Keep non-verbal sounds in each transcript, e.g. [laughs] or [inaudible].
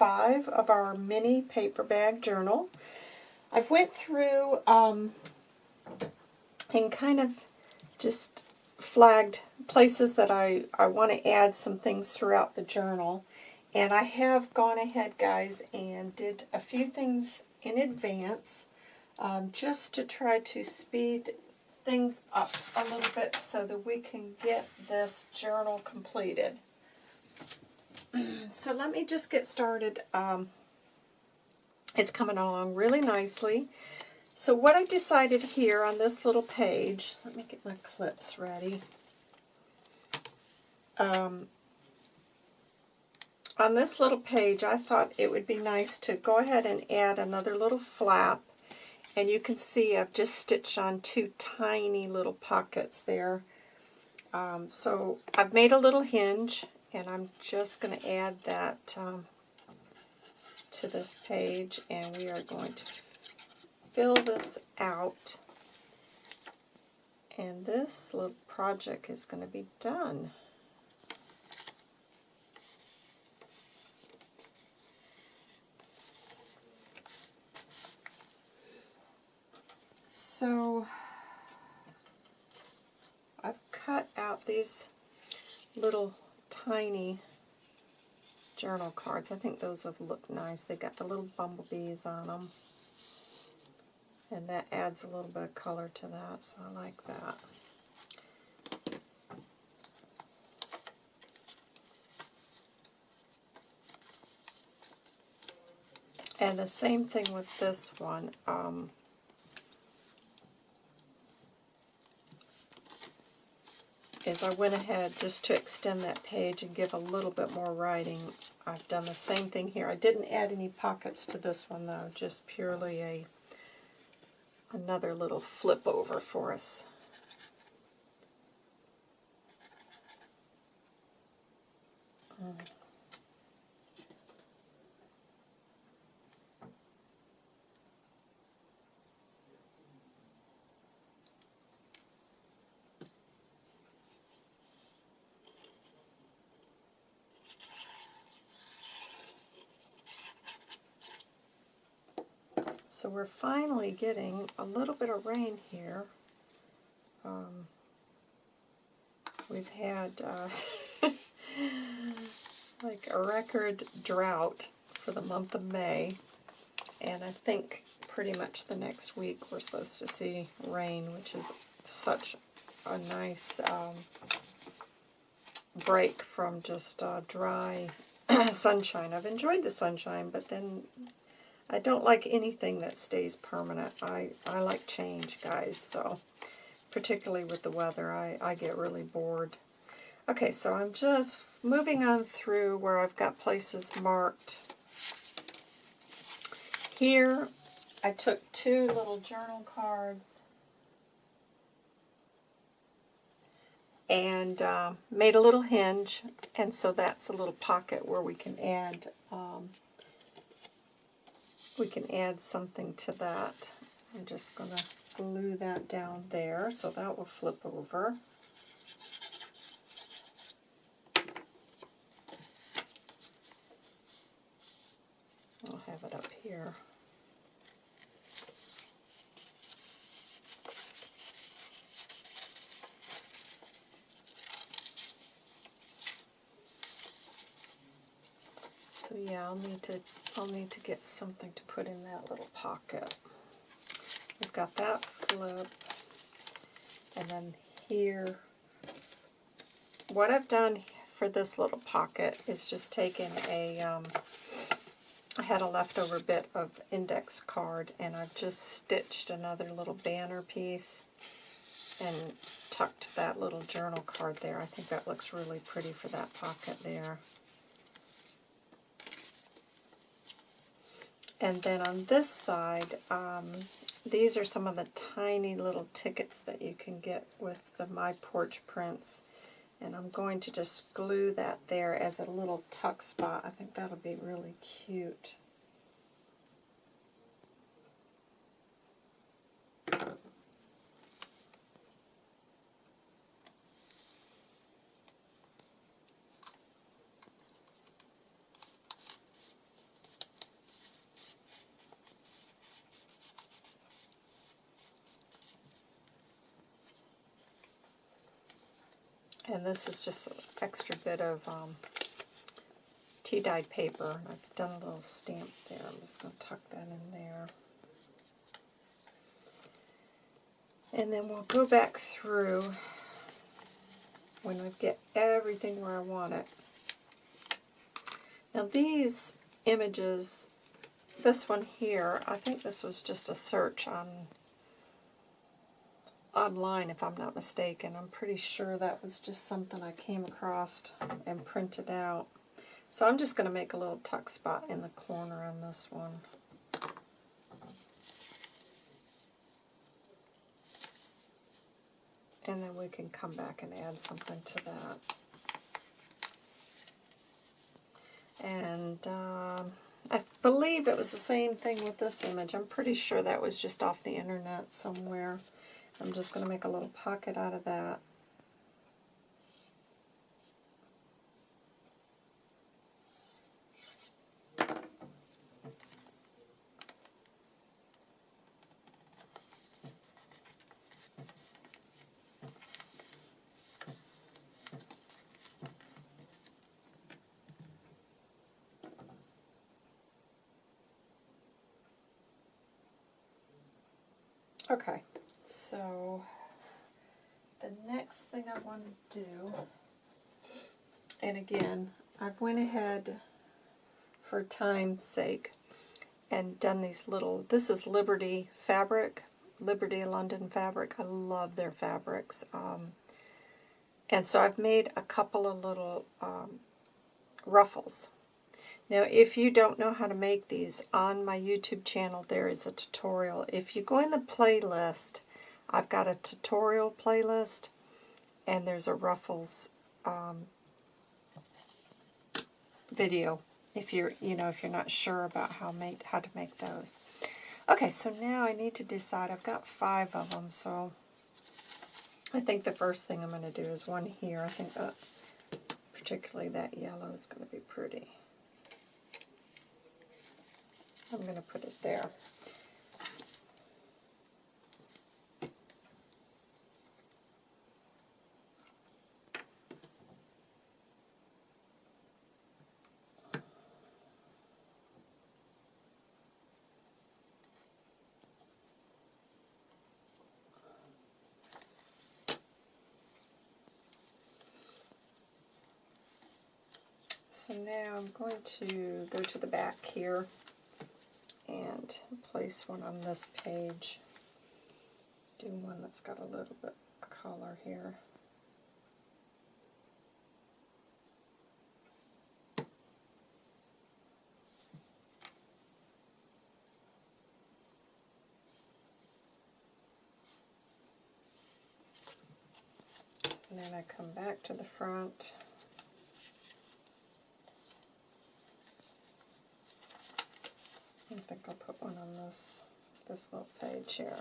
five of our mini paper bag journal. I've went through um, and kind of just flagged places that I, I want to add some things throughout the journal. And I have gone ahead, guys, and did a few things in advance um, just to try to speed things up a little bit so that we can get this journal completed. [clears throat] so let me just get started. Um, it's coming along really nicely. So what I decided here on this little page, let me get my clips ready. Um, on this little page, I thought it would be nice to go ahead and add another little flap. And you can see I've just stitched on two tiny little pockets there. Um, so I've made a little hinge, and I'm just going to add that um, to this page, and we are going to fill this out. And this little project is going to be done. So I've cut out these little tiny journal cards. I think those have looked nice. They've got the little bumblebees on them. And that adds a little bit of color to that, so I like that. And the same thing with this one. Um, is I went ahead just to extend that page and give a little bit more writing. I've done the same thing here. I didn't add any pockets to this one though, just purely a another little flip over for us. Mm. We're finally getting a little bit of rain here. Um, we've had uh, [laughs] like a record drought for the month of May. And I think pretty much the next week we're supposed to see rain, which is such a nice um, break from just uh, dry [clears throat] sunshine. I've enjoyed the sunshine, but then I don't like anything that stays permanent. I, I like change, guys, so particularly with the weather, I, I get really bored. Okay, so I'm just moving on through where I've got places marked. Here, I took two little journal cards and uh, made a little hinge, and so that's a little pocket where we can add um, we can add something to that. I'm just going to glue that down there, so that will flip over. I'll have it up here. So yeah, I'll need to I'll need to get something to put in that little pocket. We've got that flip, and then here, what I've done for this little pocket is just taken a, um, I had a leftover bit of index card, and I've just stitched another little banner piece and tucked that little journal card there. I think that looks really pretty for that pocket there. And then on this side, um, these are some of the tiny little tickets that you can get with the My Porch prints. And I'm going to just glue that there as a little tuck spot. I think that'll be really cute. And this is just an extra bit of um, tea-dyed paper. I've done a little stamp there. I'm just going to tuck that in there. And then we'll go back through when I get everything where I want it. Now these images, this one here, I think this was just a search on online if I'm not mistaken. I'm pretty sure that was just something I came across and printed out. So I'm just going to make a little tuck spot in the corner on this one. And then we can come back and add something to that. And um, I believe it was the same thing with this image. I'm pretty sure that was just off the internet somewhere. I'm just going to make a little pocket out of that. Okay, so the next thing I want to do, and again, I've went ahead for time's sake and done these little, this is Liberty fabric, Liberty London fabric. I love their fabrics. Um, and so I've made a couple of little um, ruffles now, if you don't know how to make these, on my YouTube channel there is a tutorial. If you go in the playlist, I've got a tutorial playlist, and there's a ruffles um, video. If you're, you know, if you're not sure about how make how to make those. Okay, so now I need to decide. I've got five of them, so I think the first thing I'm going to do is one here. I think that particularly that yellow is going to be pretty. I'm going to put it there. So now I'm going to go to the back here and place one on this page. Do one that's got a little bit of color here. And then I come back to the front think I'll put one on this this little page here.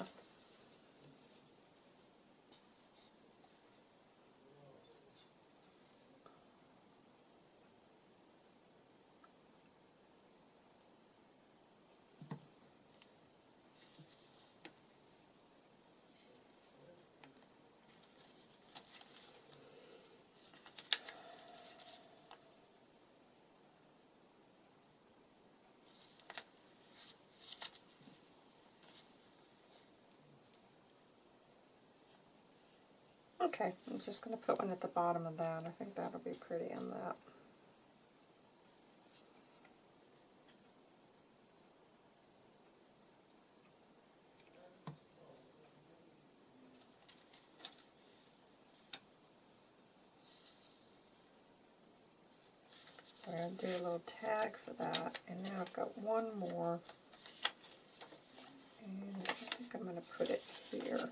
Okay, I'm just going to put one at the bottom of that. I think that'll be pretty on that. So I'm going to do a little tag for that. And now I've got one more. And I think I'm going to put it here.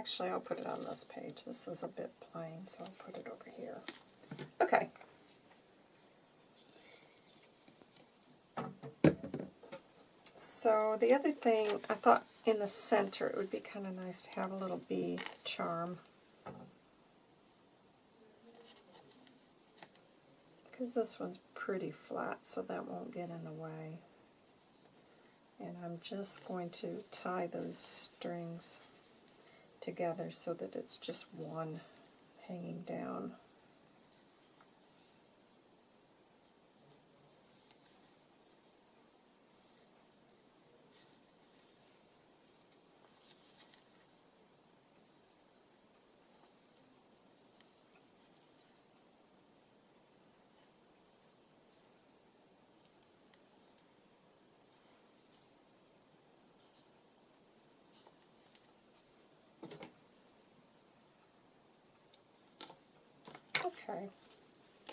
Actually, I'll put it on this page. This is a bit plain, so I'll put it over here. Okay. So the other thing, I thought in the center it would be kind of nice to have a little bee charm. Because this one's pretty flat, so that won't get in the way. And I'm just going to tie those strings together so that it's just one hanging down.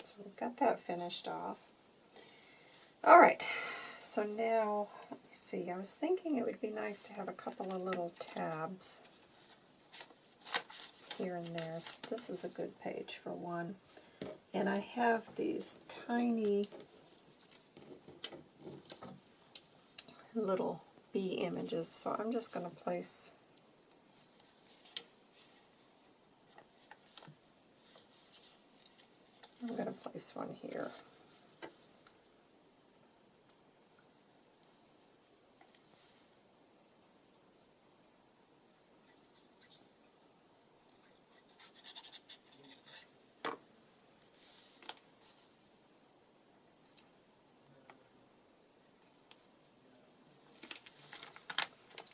So we've got that finished off. All right, so now, let me see, I was thinking it would be nice to have a couple of little tabs here and there. So this is a good page for one. And I have these tiny little bee images, so I'm just going to place I'm going to place one here.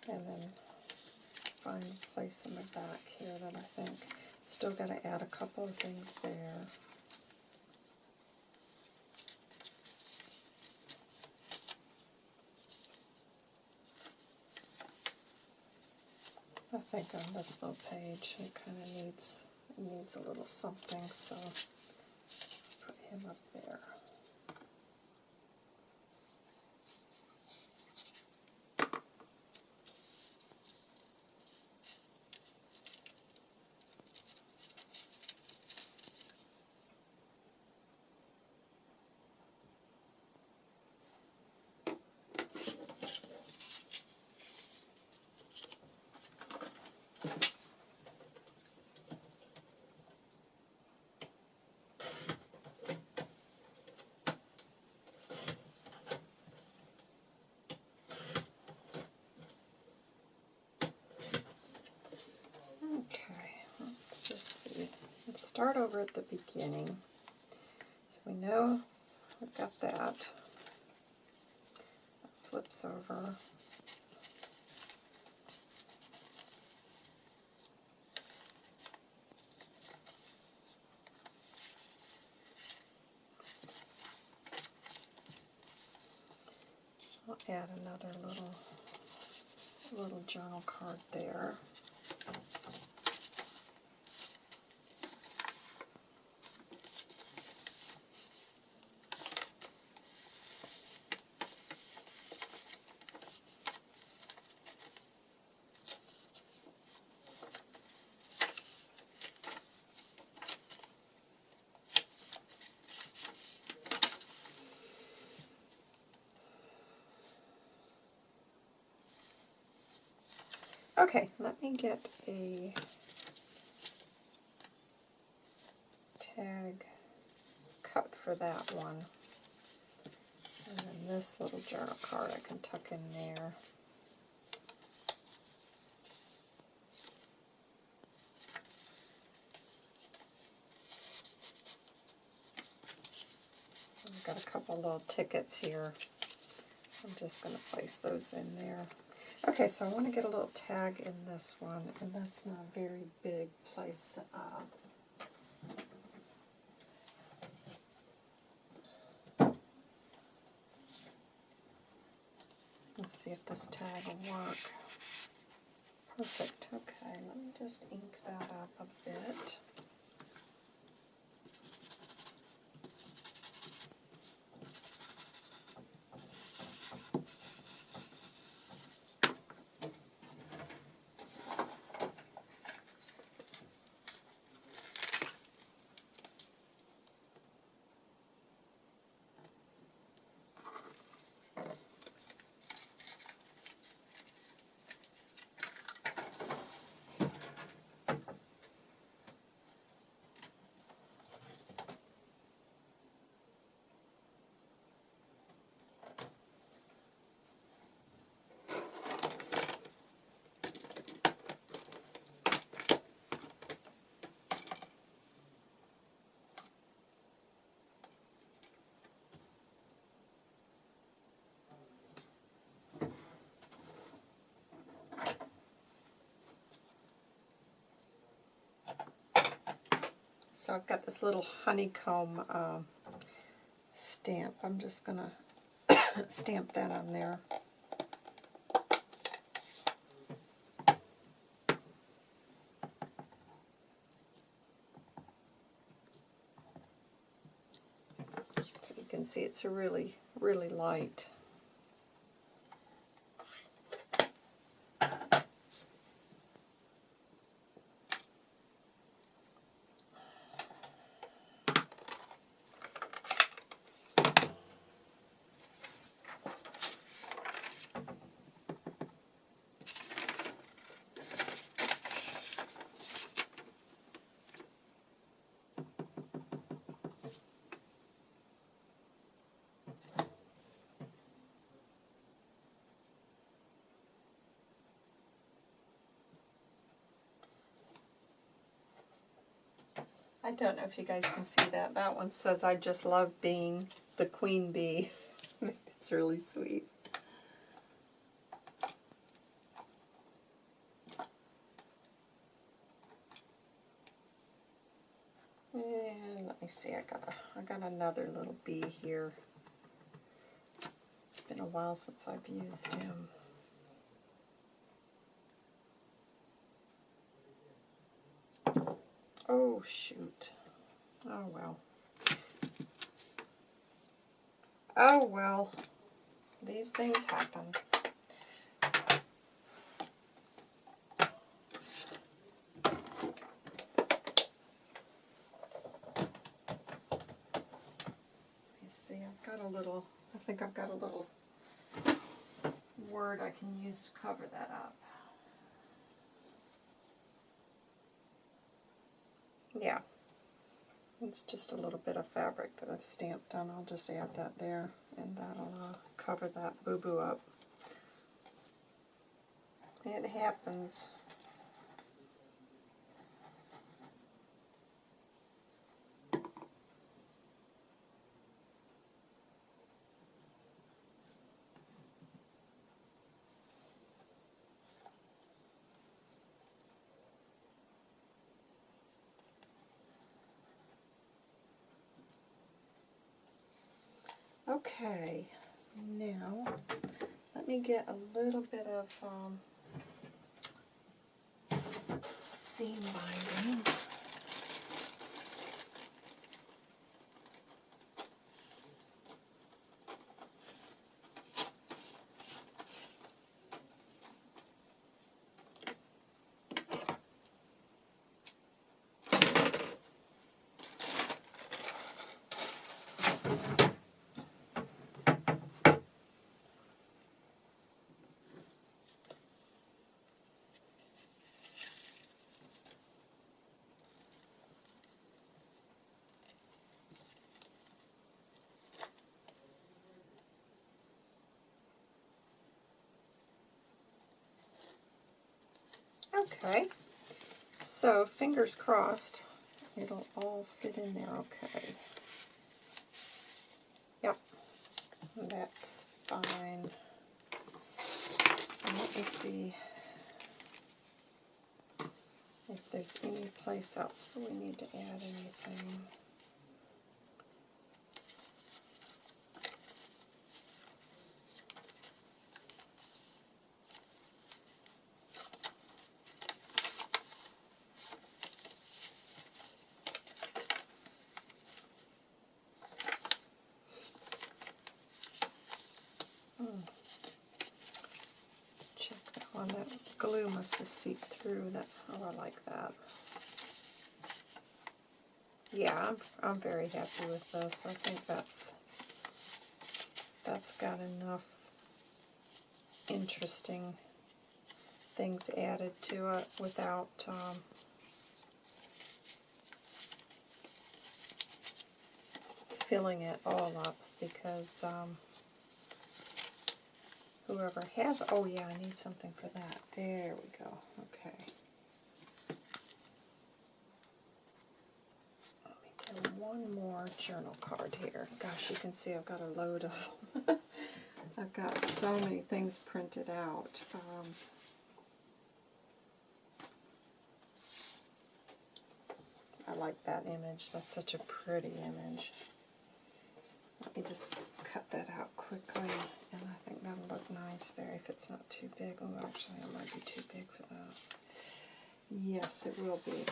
And then find place in the back here that I think still got to add a couple of things there. Think on this little page it kind of needs needs a little something, so put him up there. Okay, let's just see. Let's start over at the beginning. So we know we've got that. that flips over. I'll add another little little journal card there. Okay, let me get a tag cut for that one. And then this little journal card I can tuck in there. I've got a couple little tickets here. I'm just going to place those in there. Okay, so I want to get a little tag in this one, and that's not a very big place. Uh, let's see if this tag will work. Perfect. Okay, let me just ink that up a bit. So I've got this little honeycomb um, stamp. I'm just going [coughs] to stamp that on there. So you can see it's a really, really light. I don't know if you guys can see that. That one says, I just love being the queen bee. [laughs] it's really sweet. And let me see, I got a, I got another little bee here. It's been a while since I've used him. Oh, shoot. Oh, well. Oh, well. These things happen. You see, I've got a little, I think I've got a little word I can use to cover that up. Yeah. It's just a little bit of fabric that I've stamped on. I'll just add that there, and that'll uh, cover that boo-boo up. It happens. Okay, now let me get a little bit of um, seam binding. Okay, so fingers crossed, it'll all fit in there okay. Yep, that's fine. So let me see if there's any place else that we need to add anything. check that one. That glue must have seeped through that. Oh, I like that. Yeah, I'm, I'm very happy with this. I think that's that's got enough interesting things added to it without um, filling it all up because um, whoever has, oh yeah, I need something for that. There we go. Okay. One more journal card here. Gosh, you can see I've got a load of. [laughs] I've got so many things printed out. Um, I like that image. That's such a pretty image. Let me just cut that out quickly, and I think that'll look nice there if it's not too big. Oh, actually, it might be too big for that. Yes, it will be.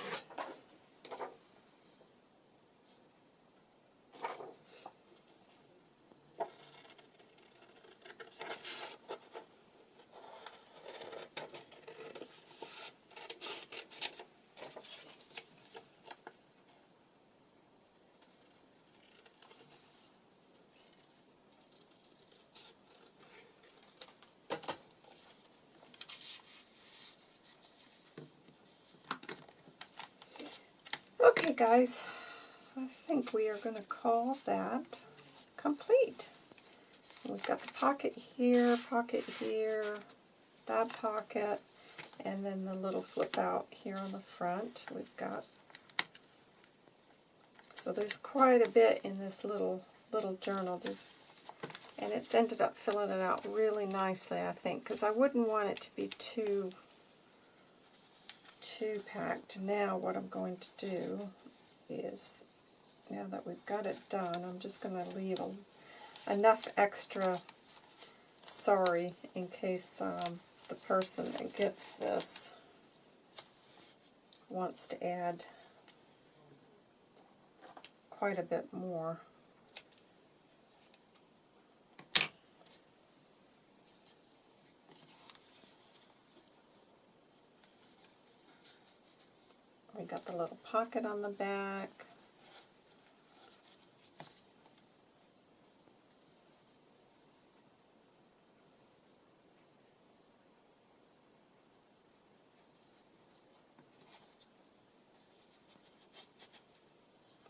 Okay, guys, I think we are going to call that complete. We've got the pocket here, pocket here, that pocket, and then the little flip out here on the front. We've got, so there's quite a bit in this little little journal. There's, and it's ended up filling it out really nicely, I think, because I wouldn't want it to be too too packed. Now what I'm going to do is, now that we've got it done, I'm just going to leave a, enough extra sorry in case um, the person that gets this wants to add quite a bit more. Got the little pocket on the back.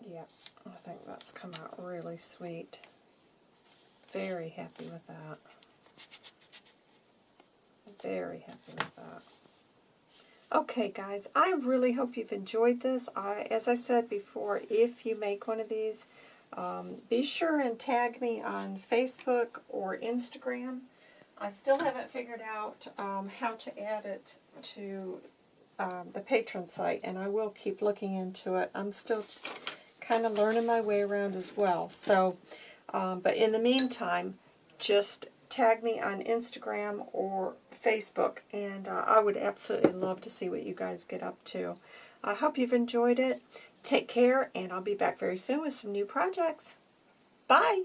Yeah, I think that's come out really sweet. Very happy with that. Very happy with that. Okay, guys, I really hope you've enjoyed this. I, as I said before, if you make one of these, um, be sure and tag me on Facebook or Instagram. I still haven't figured out um, how to add it to um, the Patreon site, and I will keep looking into it. I'm still kind of learning my way around as well. So, um, but in the meantime, just tag me on Instagram or Facebook, and uh, I would absolutely love to see what you guys get up to. I hope you've enjoyed it. Take care, and I'll be back very soon with some new projects. Bye!